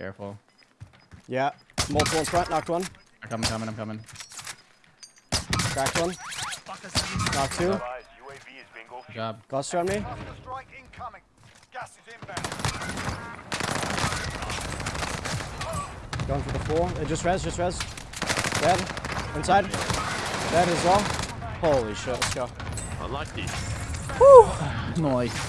Careful. Yeah. Multiple in front. Knocked one. I'm coming, coming, I'm coming. Cracked one. Knocked two. Good job. Cluster on me. Going for the four. It just res, just res. Dead. Inside. Dead as well. Holy shit, let's go. Unlucky. Nice.